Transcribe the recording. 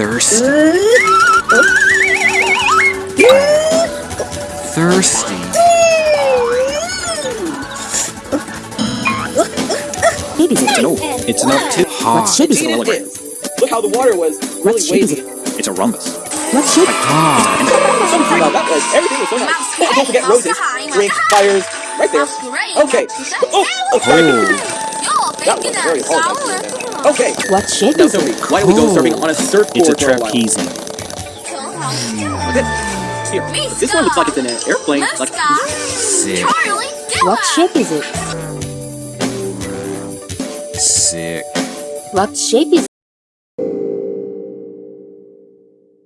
Thirsty. Thirsty. Big is it? No, it's not too Hot. What shape is It's it? an hologram. Look how the water was really What shape is wavy. it? It's a rhombus. What shape? Hot. Wow, that was everything was so nice. Oh, don't forget roses, drinks, fires, right there. Okay. Oh, oh, sorry. That was very hard. Okay. What shape Now is tell me, it? why don't we go surfing oh. on a surfboard It's a for a while? trapezium. This, here, this one looks like it's in an airplane. Like, Sick. What shape is it? Sick. What shape is